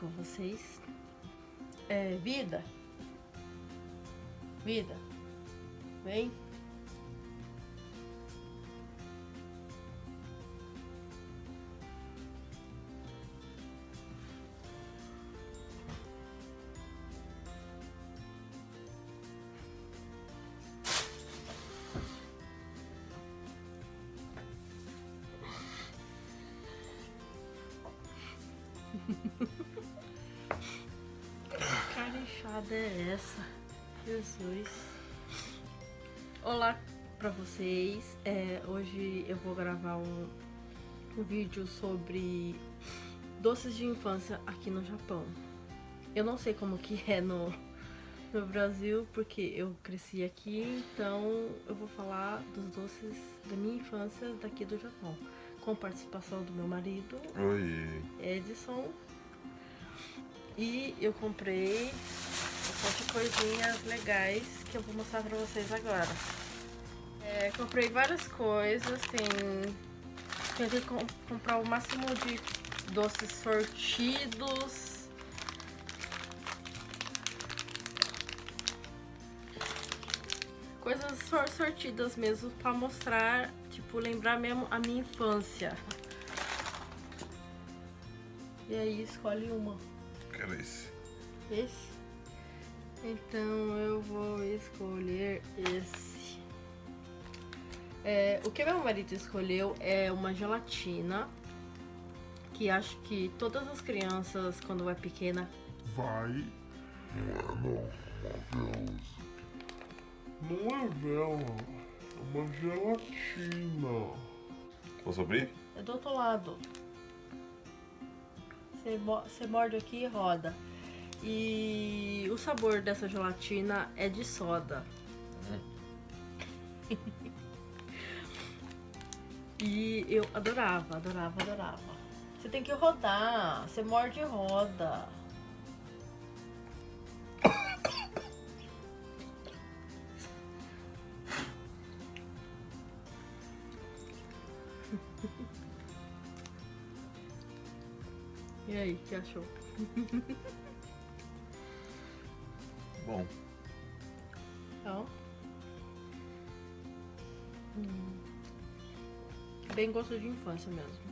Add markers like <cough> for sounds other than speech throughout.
com vocês. É, vida. Vida. Vem. É essa? Jesus. Olá pra vocês. É, hoje eu vou gravar um, um vídeo sobre doces de infância aqui no Japão. Eu não sei como que é no, no Brasil, porque eu cresci aqui, então eu vou falar dos doces da minha infância daqui do Japão. Com participação do meu marido, Oi. Edson. E eu comprei de coisinhas legais que eu vou mostrar pra vocês agora. É, comprei várias coisas, tem... Tentei com- comprar o máximo de doces sortidos. Coisas sor- sortidas mesmo pra mostrar, tipo, lembrar mesmo a minha infância. E aí escolhe uma. Quero esse. Esse? Então eu vou escolher esse. É, o que meu marido escolheu é uma gelatina. Que acho que todas as crianças, quando vai pequena, Vai. Não é não. Uma vela. Não é vela. É uma gelatina. Posso abrir? é do outro lado. Você morde aqui e roda. E o sabor dessa gelatina é de soda. <laughs> e eu adorava, adorava, adorava. Você tem que rodar, você morde e roda. E aí, que achou? <laughs> Bom. Então. Hum. Bem gosto de infância mesmo.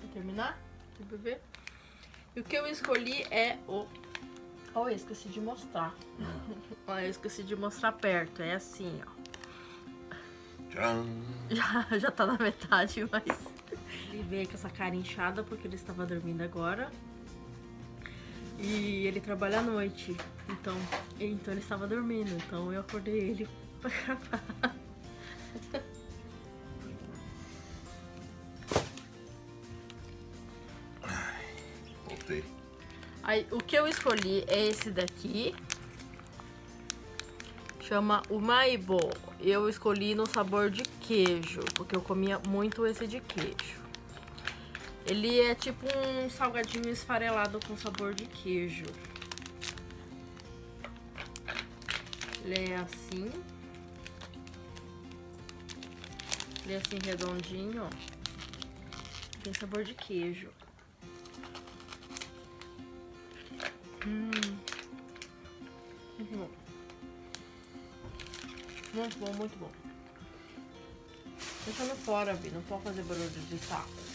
Quer terminar? Quer beber? E o que eu escolhi é o. Oh, eu esqueci de mostrar. <laughs> Olha, eu esqueci de mostrar perto. É assim, ó. Tcharam. <laughs> Já, já tá na metade, mas. Ele veio com essa cara inchada porque ele estava dormindo agora. E ele trabalha à noite. Então, então ele estava dormindo. Então eu acordei ele <laughs> pra gravar. Voltei. Aí, o que eu escolhi é esse daqui. Chama o Maibo. Eu escolhi no sabor de queijo, porque eu comia muito esse de queijo. Ele é tipo um salgadinho esfarelado com sabor de queijo. Ele é assim. Ele é assim redondinho, ó. Tem sabor de queijo. Hum. Muito bom. Muito bom, muito bom. Deixando fora, Vi. Não pode fazer barulho de saco.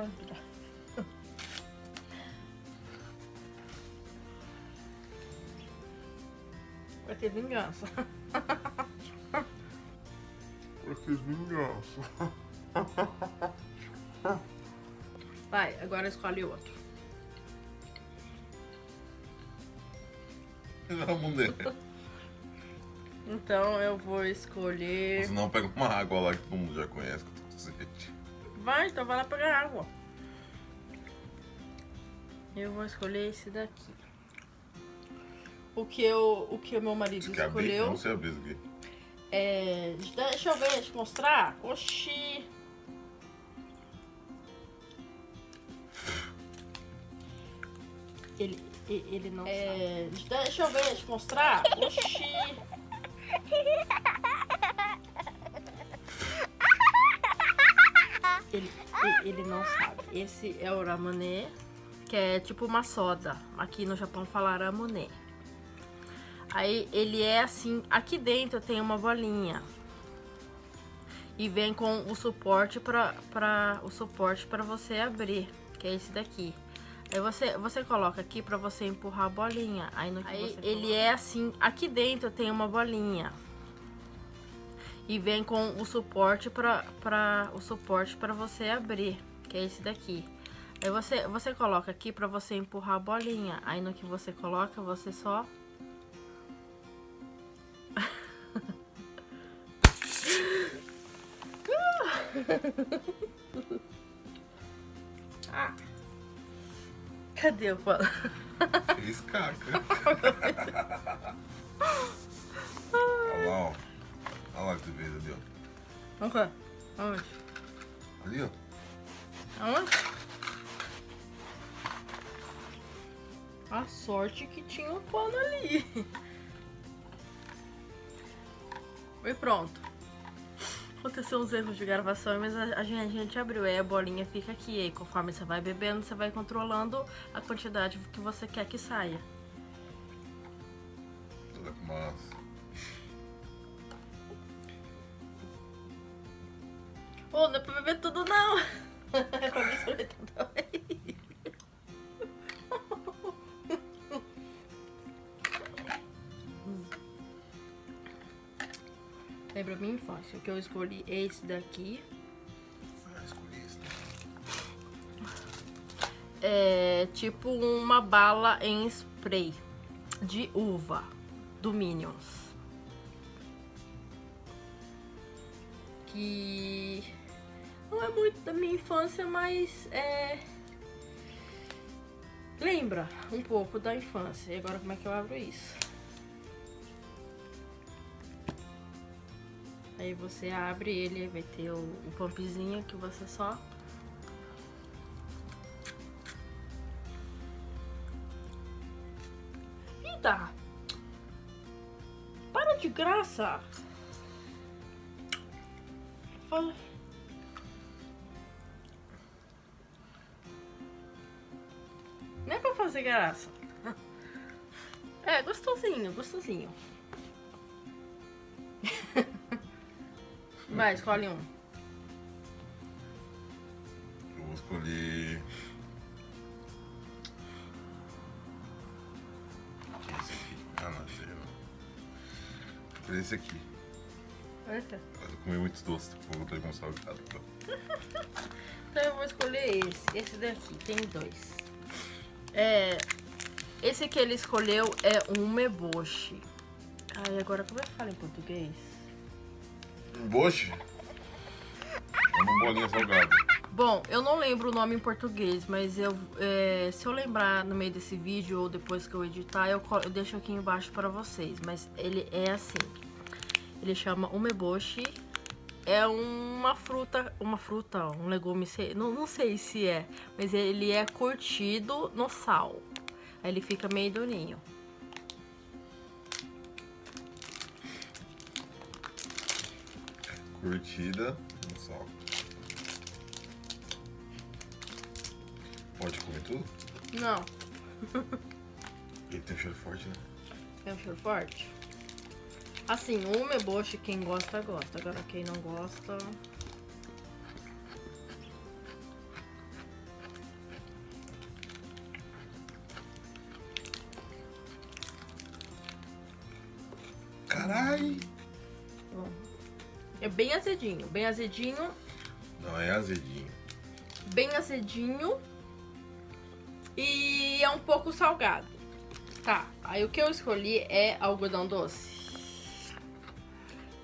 Ajuda. Vai ter vingança. Pra que vingança? Vai, agora escolhe outro. Não. Então eu vou escolher. Senão pega uma água lá que todo mundo já conhece Vai, então vai lá pegar água. Eu vou escolher esse daqui. O que eu, o que o meu marido Você quer abrir? Eu escolheu Não sei abrir isso aqui. é. Deixa eu ver, deixa eu mostrar. Oxi. Ele, Ele não é... Deixa eu ver, deixa eu mostrar. Oxi. Esse é o ramonê, que é tipo uma soda. Aqui no Japão fala ramonê. Aí ele é assim, aqui dentro tem uma bolinha. E vem com o suporte para para o suporte para você abrir, que é esse daqui. Aí você você coloca aqui para você empurrar a bolinha. Aí, no Aí ele é assim, aqui dentro tem uma bolinha. E vem com o suporte para para o suporte para você abrir, que é esse daqui. Aí você você coloca aqui para você empurrar a bolinha. Aí no que você coloca, você só <laughs> Ah. Cadê o pano? Fez caca. <laughs> Olha lá, ó. Olha lá que tu fez ó. Ok. Onde? Ali, ó. Aonde? A sorte que tinha um pano ali. <laughs> E pronto. Aconteceu uns erros de gravação, mas a, gente, a gente abriu. Aí a bolinha fica aqui. Aí conforme você vai bebendo, você vai controlando a quantidade que você quer que saia. Lembra minha infância, que eu escolhi esse daqui. Ah, escolhi esse. né? É tipo uma bala em spray de uva do Minions. Que não é muito da minha infância, mas é. Lembra um pouco da infância. E agora como é que eu abro isso? Aí você abre ele, vai ter o, o pumpzinho que você só Vida! Para de graça! Fa- Não é pra fazer graça. <laughs> É, gostosinho, gostosinho. Vai, escolhe um. Eu vou escolher. Esse aqui. Ah, não, aí não. Vou escolher esse aqui. Esse. Eu comi muitos doces, vou botar com salgado. Então eu vou escolher esse. Esse daqui, tem dois. É. Esse que ele escolheu é um meboshi. Ai, agora como é que fala em português? Um boche? É uma bolinha salgada. Bom, eu não lembro o nome em português, mas eu, é, se eu lembrar no meio desse vídeo ou depois que eu editar, eu, eu deixo aqui embaixo para vocês. Mas ele é assim. Ele chama umeboshi. É uma fruta, uma fruta, um legume, não, não sei se é, mas ele é curtido no sal. Aí ele fica meio durinho. Curtida no sal. Pode comer tudo? Não, <laughs> Ele tem um cheiro forte, né? é um cheiro forte. Assim, o umeboshi, quem gosta, gosta. Agora quem não gosta... bem azedinho, bem azedinho, Não, é azedinho. bem azedinho e é um pouco salgado. Tá, aí o que eu escolhi é algodão doce.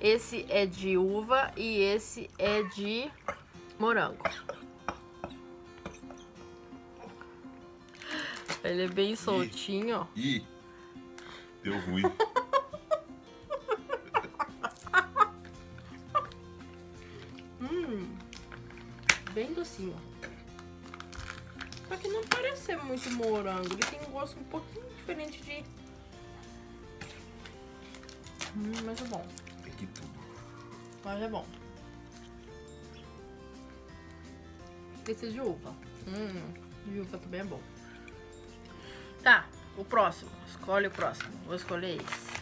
Esse é de uva e esse é de morango. Ele é bem soltinho, ó. Ih! Deu ruim. <laughs> Bem docinho. Só que não parece ser muito morango. Ele tem um gosto um pouquinho diferente de... Hum, mas é bom. Que tudo. Mas é bom. Esse é de uva. Hum, de uva também é bom. Tá, o próximo. Escolhe o próximo. Vou escolher esse.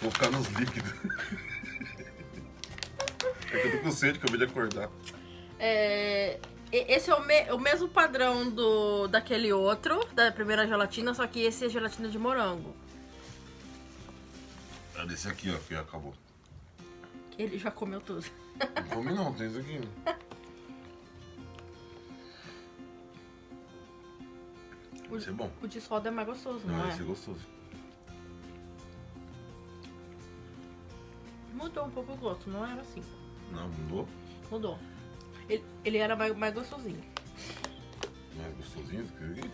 Vou ficar nos líquidos. <laughs> é que eu tô com sede, acabei de acordar. É, esse é o, me- o mesmo padrão do daquele outro, da primeira gelatina, só que esse é gelatina de morango. É desse aqui, ó, que acabou. Ele já comeu tudo. Não come não, tem isso aqui. né? O, Esse é bom. o de soda é mais gostoso, não, Não, é? esse é gostoso. Mudou um pouco o gosto, não era assim. Não, mudou. Mudou. Ele, ele era mais, mais gostosinho. É gostosinho do que aqui?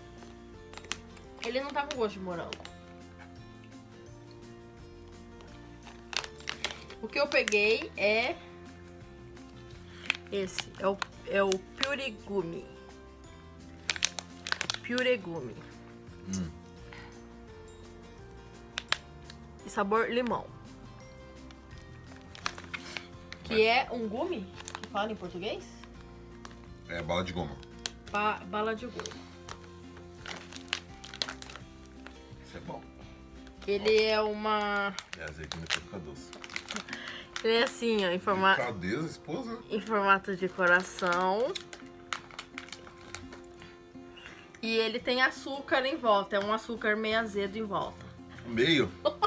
Ele não tá com gosto de morango. O que eu peguei é esse, é o, é o Puregumi. Puregumi. Hum. E sabor limão. Que é um gumi, que fala em português? É bala de goma. Ba- bala de gumi. Isso é bom. Ele é uma... É, azeite depois fica doce. <laughs> Ele é assim, ó, em formato... Cadeza, esposa? em formato de coração. E ele tem açúcar em volta, é um açúcar meio azedo em volta. Meio. <laughs>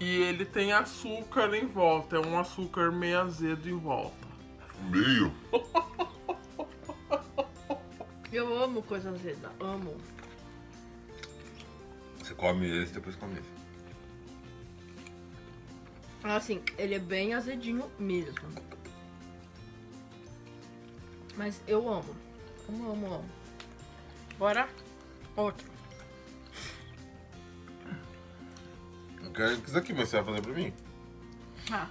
E ele tem açúcar em volta, é um açúcar meio azedo em volta. Meio. Eu amo coisa azeda, amo. Você come esse, depois come esse. Assim, ele é bem azedinho mesmo. Mas eu amo. Amo, amo, amo. Bora, outro. Quero isso aqui, mas você vai fazer pra mim? Ah.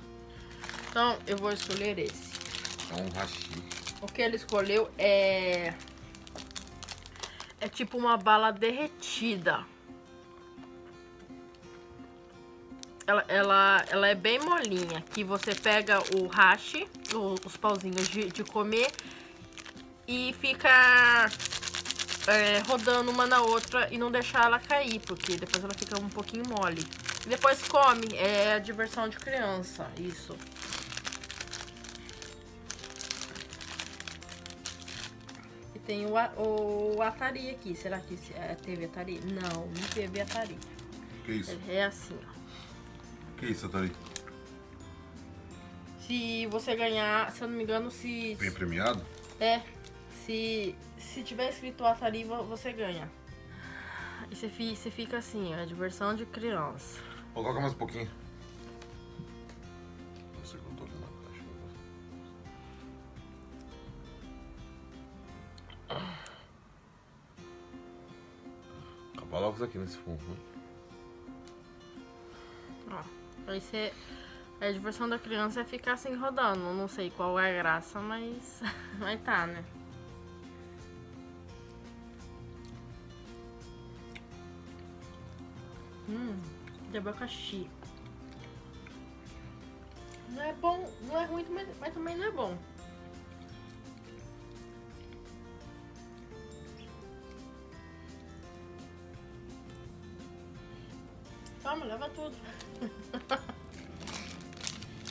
Então, eu vou escolher esse. É um hashi. O que ele escolheu é. É tipo uma bala derretida. Ela, ela, ela é bem molinha. Que você pega o hashi, os pauzinhos de, de comer, e fica é, rodando uma na outra e não deixar ela cair, porque depois ela fica um pouquinho mole. E depois come. É a diversão de criança, isso. E tem o, A- o Atari aqui. Será que é, teve Atari? Não, não teve Atari. Que isso? É assim, ó. Que isso, Atari? Se você ganhar, se eu não me engano, se. Bem premiado? É. Se, se tiver escrito Atari, vo- você ganha. E você, fi- você fica assim, ó, diversão de criança. Pô, Coloca mais um pouquinho. Não sei tô caixa. Logo isso aqui nesse fundo, né? Ó. Aí você. A diversão da criança é ficar assim rodando. Não sei qual é a graça, mas. <laughs> Mas tá, né? Hum, de abacaxi. Não é bom, não é ruim, mas, mas também não é bom. Toma, leva tudo. <laughs>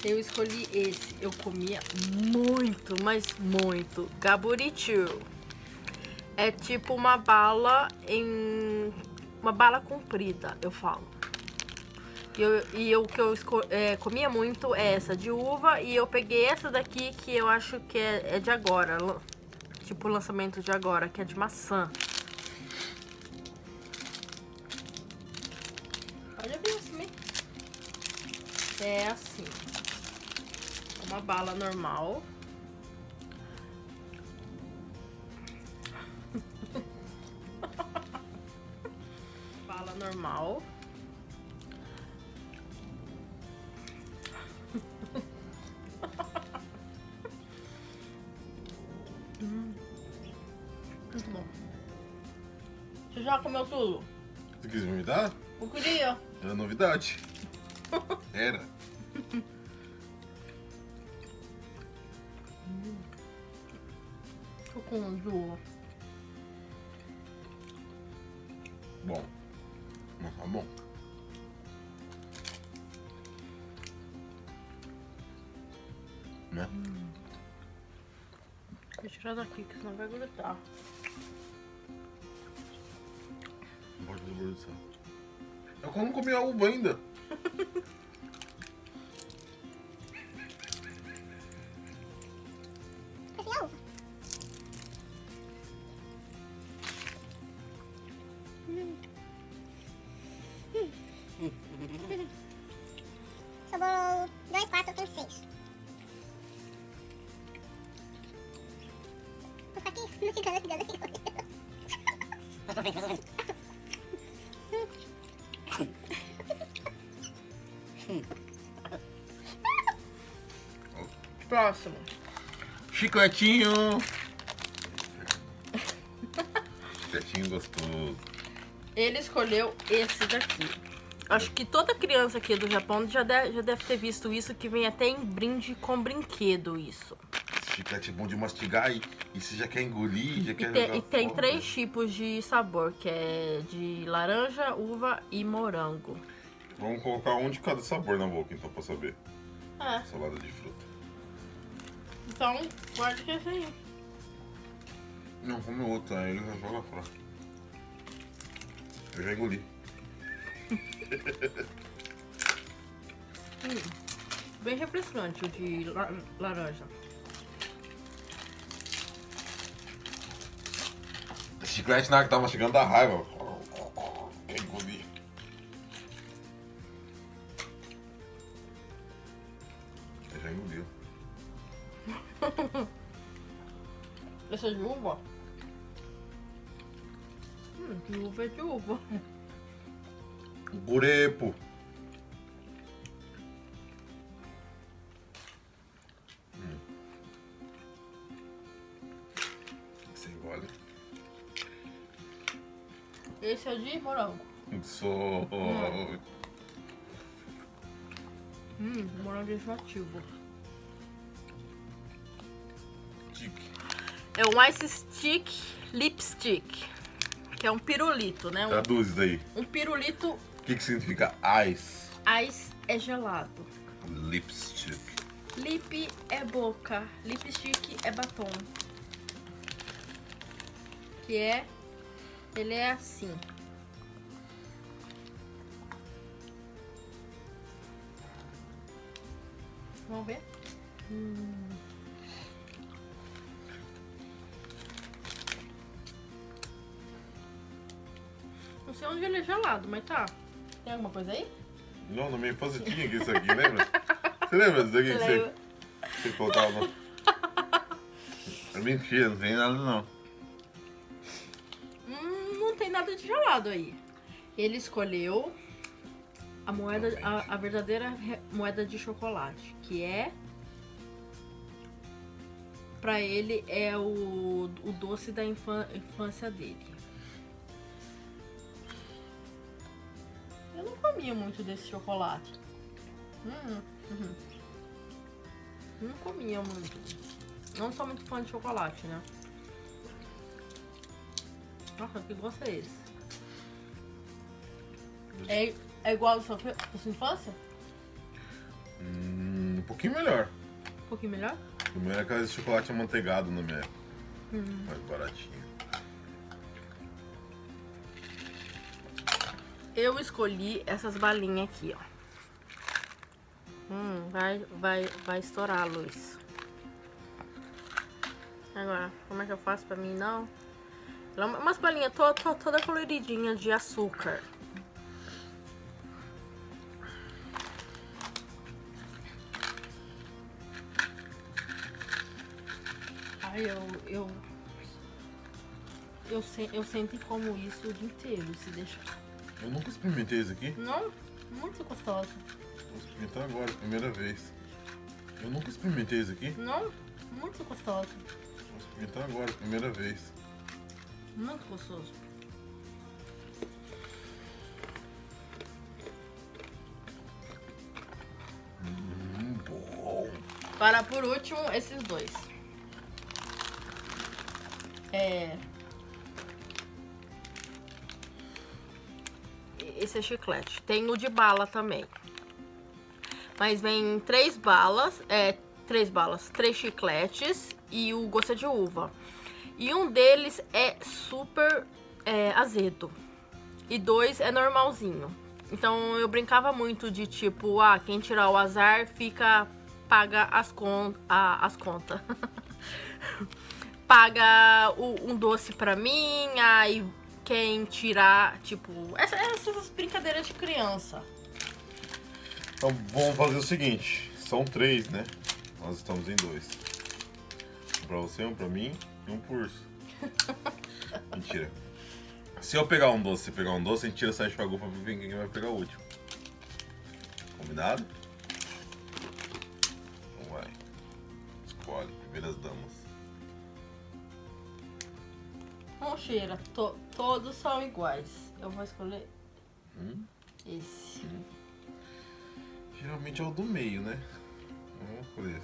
Eu escolhi esse. Eu comia muito, mas muito. Gaburichu. É tipo uma bala em. Uma bala comprida, eu falo. E, eu, e eu- o que eu é, comia muito é essa de uva. E eu peguei essa daqui que eu acho que é, é de agora. Tipo o lançamento de agora, que é de maçã. Olha bem assim. É assim. Uma bala normal. normal. hum, muito bom. Você já comeu tudo? Você quis me dar? Eu queria. É novidade. Né? Deixa eu tirar daqui, que senão vai grudar. Não pode desperdiçar. Eu não comi a uva ainda. <laughs> Próximo. Chicletinho. <laughs> Chicletinho gostoso. Ele escolheu esse daqui. Acho que toda criança aqui do Japão já deve, já deve ter visto isso, que vem até em brinde com brinquedo isso. Chiclete bom de mastigar e, e você já quer engolir, já E, quer te- jogar e tem fora. três tipos de sabor, que é de laranja, uva e morango. Vamos colocar um de cada sabor na boca, então, pra saber. É, Salada de fruta. Então guarda que é esse aí. Não, come outro, aí ele já joga fora. Eu já engoli. Bem refrescante o de la- laranja. Chiclete na que tava chegando da raiva. Quer engolir. Eu já engoliu. <laughs> Esse é de uva? Hum, de uva é de uva. Gurepo. Hum. Você engole. Esse é de morango. Sou. Hum, morango enjoativo. É um Ice Stick Lipstick. Que é um pirulito, né? Um, Traduz isso aí. um pirulito O que, que significa ice? ice é gelado. Lipstick. Lip é boca. Lipstick é batom. Que é. Ele é assim. Vamos ver? Hum. Não sei onde ele é gelado, mas tá. Tem alguma coisa aí? Não, na minha infância tinha aqui isso aqui, lembra? Você lembra disso aqui que você, você colocava no... É mentira, não tem nada não. Hum, não tem nada de gelado aí. Ele escolheu a moeda, a, a verdadeira moeda de chocolate, que é Pra ele é o, o doce da infância dele. Comia muito desse chocolate. Hum, uhum. Não comia muito. Não sou muito fã de chocolate, né? Nossa, que gosto é esse? É, é igual ao seu, da sua infância? Hum, um pouquinho melhor. Um pouquinho melhor? O meu era aquele de chocolate amanteigado na minha época. Hum. Mais baratinho. Eu escolhi essas balinhas aqui, ó. Hum, vai, vai, vai estourar a luz. Agora, como é que eu faço pra mim não? Ela é Umas balinhas to, to, toda coloridinha de açúcar. Ai, eu, eu, eu, eu sempre como isso o dia inteiro, se deixar. Eu nunca experimentei isso aqui. Não? Muito gostoso. Vou experimentar agora, primeira vez. Eu nunca experimentei isso aqui. Não? Muito gostoso. Vou experimentar agora, primeira vez. Muito gostoso. Hum, bom. Para por último, esses dois. É... Esse é chiclete. Tem o de bala também. Mas vem três balas, é, três balas, três chicletes e o gosto é de uva. E um deles é super é, azedo. E dois é normalzinho. Então eu brincava muito de tipo, ah, quem tirar o azar fica paga as, con a, as contas. <laughs> paga o, um doce pra mim, aí quem tirar, tipo, essas, essas brincadeiras de criança. Então vamos fazer o seguinte, são três, né? Nós estamos em dois. Um pra você, um pra mim e um por. <laughs> Mentira. Se eu pegar um doce e pegar um doce, a gente tira essa enxagupa pra ver quem vai pegar o último. Combinado? Então vai. Escolhe, primeiras damas. Não cheira, to, todos são iguais. Eu vou escolher Hum? esse. Geralmente é o do meio, né? Vamos escolher.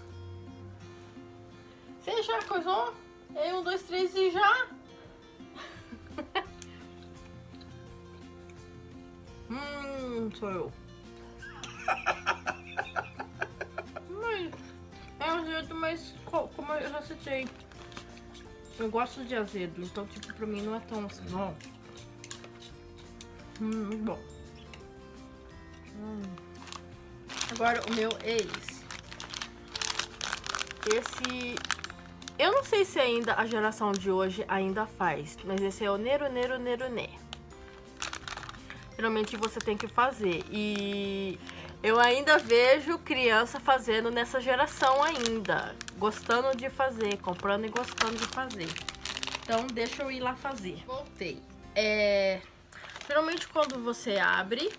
Você já coisou? Aí, um, dois, três e já? <laughs> hum, sou eu. <laughs> Mas é azedo, mas co- como eu já citei, eu gosto de azedo, então tipo, pra mim não é tão assim, não. Hum, muito bom. Hum. Agora o meu é esse. Esse eu não sei se ainda a geração de hoje ainda faz, mas esse é o Nero Nero Nero Né. Geralmente você tem que fazer. E eu ainda vejo criança fazendo nessa geração ainda. Gostando de fazer, comprando e gostando de fazer. Então deixa eu ir lá fazer. Voltei. É, geralmente quando você abre,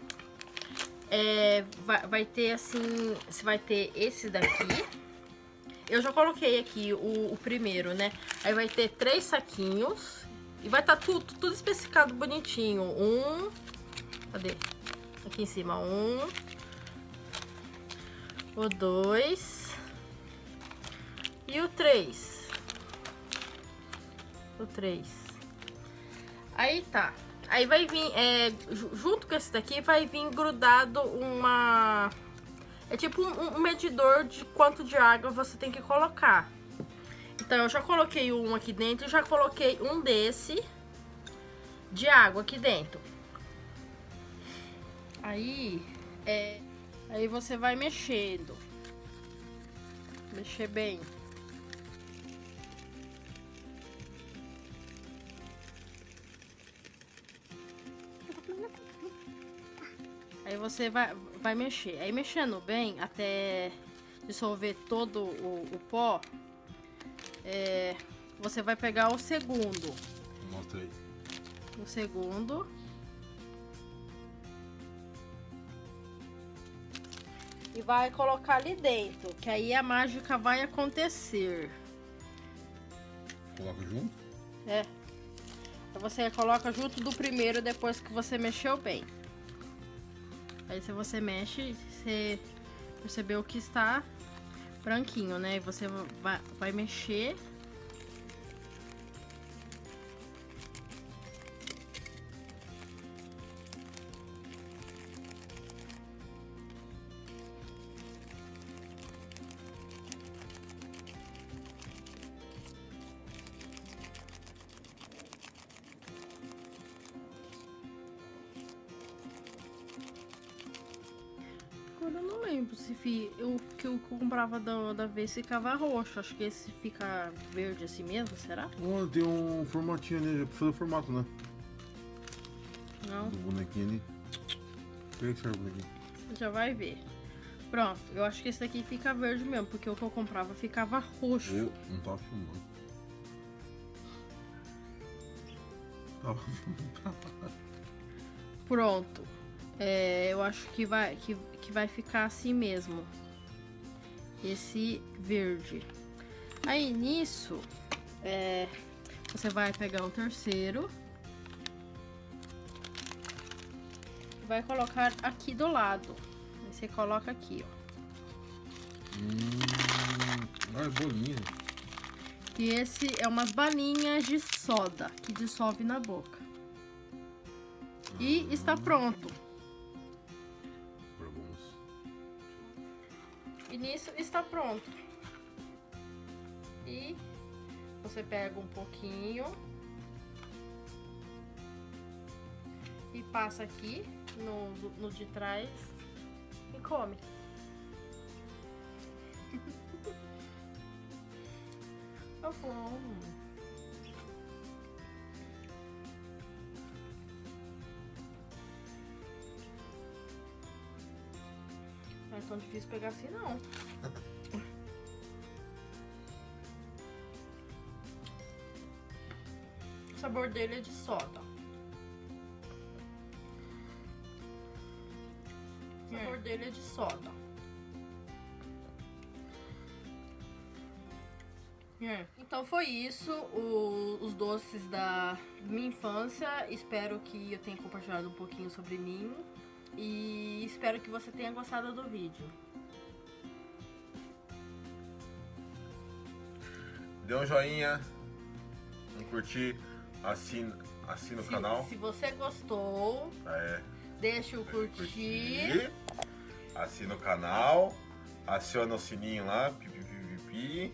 é, vai, vai ter assim. Você vai ter esse daqui. Eu já coloquei aqui o, o primeiro, né? Aí vai ter três saquinhos. E vai estar tudo, tudo especificado bonitinho. Um. Cadê? Aqui em cima. Um. O dois. E o três. O três. Aí tá. Aí vai vir, é, ju- junto com esse daqui, vai vir grudado uma... É tipo um, um medidor de quanto de água você tem que colocar. Então, eu já coloquei um aqui dentro e já coloquei um desse de água aqui dentro. Aí, é, aí você vai mexendo. Mexer bem. Aí você vai, vai mexer. Aí mexendo bem até dissolver todo o, o pó, é, você vai pegar o segundo. Mostra aí. O segundo. Vai colocar ali dentro, que aí a mágica vai acontecer. Coloca junto. É. Aí você coloca junto do primeiro depois que você mexeu bem. Aí se você mexe, você percebeu que está branquinho, né? E você vai, vai mexer. Não lembro se fi, o que eu comprava da, da vez ficava roxo. Acho que esse fica verde assim mesmo, será? Olha, tem um formatinho ali, já precisa do formato, né? Não, Do bonequinho ali. Pega que serve o bonequinho. você já vai ver. Pronto, eu acho que esse daqui fica verde mesmo, porque o que eu comprava ficava roxo. Eu não tava filmando. Tava filmando. <laughs> Pronto. É, eu acho que vai, que, que vai ficar assim mesmo. Esse verde. Aí nisso, é, você vai pegar o terceiro. Vai colocar aqui do lado. Aí você coloca aqui, ó. Hum, é bolinha. E esse é umas balinhas de soda que dissolve na boca. E está pronto. Está pronto. E você pega um pouquinho e passa aqui no, no de trás e come. <laughs> Tá bom. Não é tão difícil pegar assim não. O sabor dele é de soda. O sabor dele é de soda. É. Então foi isso, o- os doces da minha infância. Espero que eu tenha compartilhado um pouquinho sobre mim. E espero que você tenha gostado do vídeo. Dê um joinha, um curtir, assina, assina o Se, canal. se você gostou, É, deixa o curtir. Assina o canal, aciona o sininho lá, pipi, pipi, pipi.